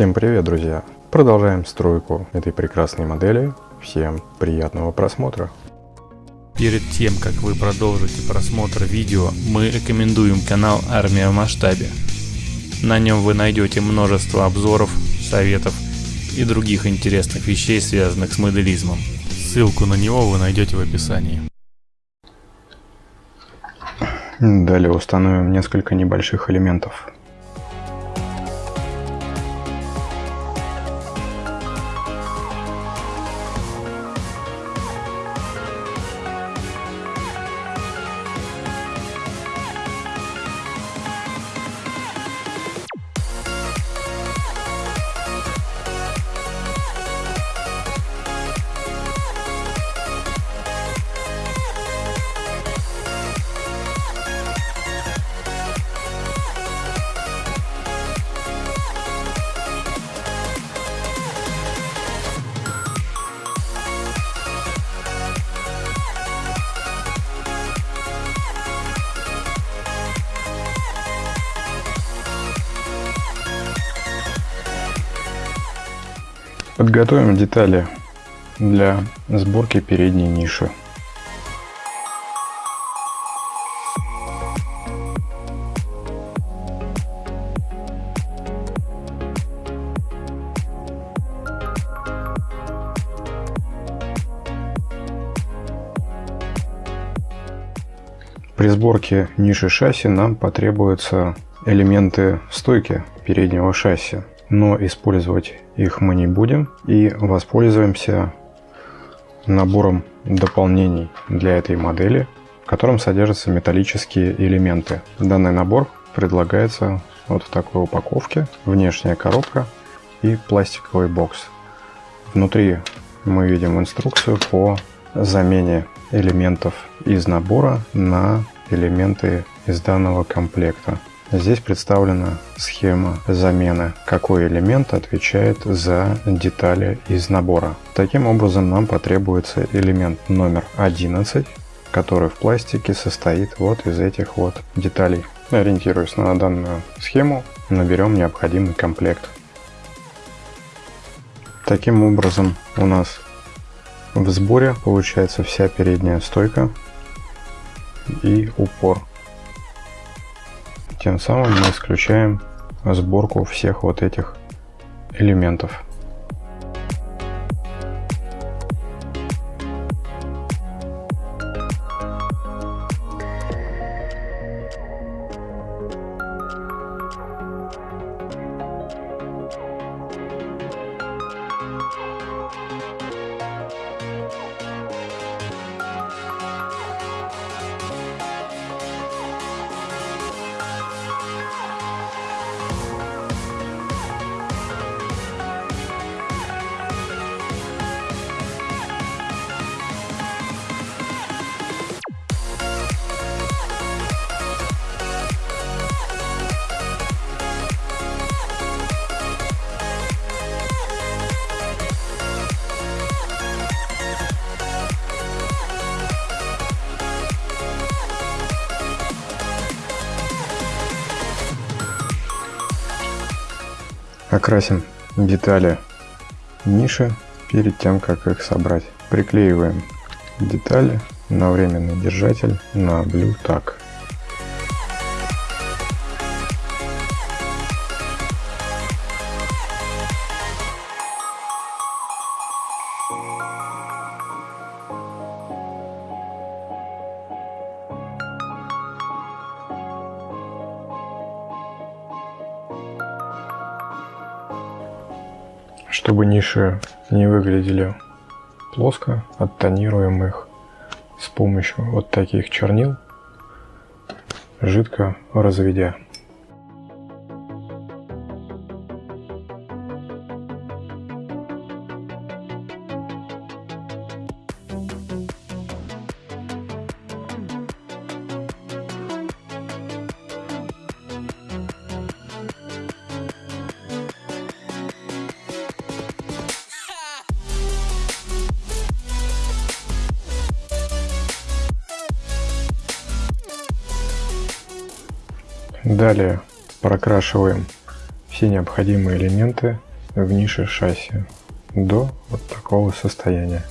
Всем привет, друзья! Продолжаем стройку этой прекрасной модели. Всем приятного просмотра! Перед тем, как вы продолжите просмотр видео, мы рекомендуем канал Армия в масштабе. На нем вы найдете множество обзоров, советов и других интересных вещей, связанных с моделизмом. Ссылку на него вы найдете в описании. Далее установим несколько небольших элементов. Подготовим детали для сборки передней ниши. При сборке ниши шасси нам потребуются элементы стойки переднего шасси но использовать их мы не будем и воспользуемся набором дополнений для этой модели, в котором содержатся металлические элементы. Данный набор предлагается вот в такой упаковке, внешняя коробка и пластиковый бокс. Внутри мы видим инструкцию по замене элементов из набора на элементы из данного комплекта. Здесь представлена схема замены, какой элемент отвечает за детали из набора. Таким образом нам потребуется элемент номер 11, который в пластике состоит вот из этих вот деталей. Ориентируясь на данную схему, наберем необходимый комплект. Таким образом у нас в сборе получается вся передняя стойка и упор. Тем самым мы исключаем сборку всех вот этих элементов. Окрасим детали ниши перед тем, как их собрать. Приклеиваем детали на временный держатель на Blue Tack. Чтобы ниши не выглядели плоско, оттонируем их с помощью вот таких чернил, жидко разведя. Далее прокрашиваем все необходимые элементы в нише шасси до вот такого состояния.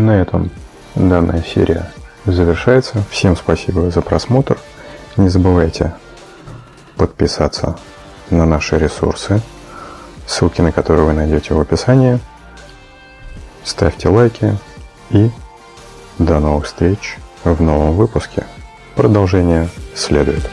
На этом данная серия завершается. Всем спасибо за просмотр. Не забывайте подписаться на наши ресурсы, ссылки на которые вы найдете в описании. Ставьте лайки и до новых встреч в новом выпуске. Продолжение следует.